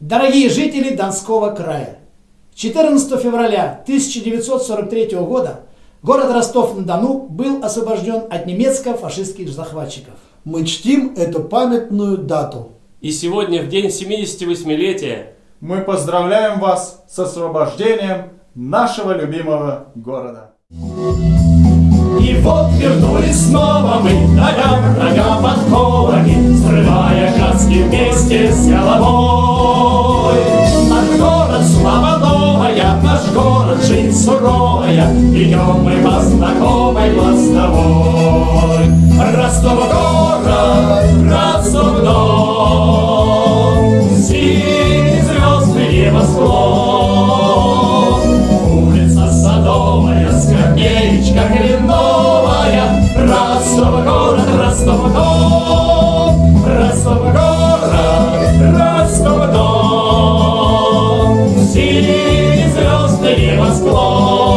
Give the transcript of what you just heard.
Дорогие жители Донского края, 14 февраля 1943 года город Ростов-на-Дону был освобожден от немецко-фашистских захватчиков. Мы чтим эту памятную дату. И сегодня, в день 78-летия, мы поздравляем вас с освобождением нашего любимого города. И вот вернулись снова мы, давя врага подковами, Срывая каски вместе с головой домой. Наш город слава новая, наш город жизнь суровая, Идем мы по знакомой мостовой. Ростов город, Ростов дом, синие звезды небосклон. Улица садовая, скамеечка хлебной, небосклон.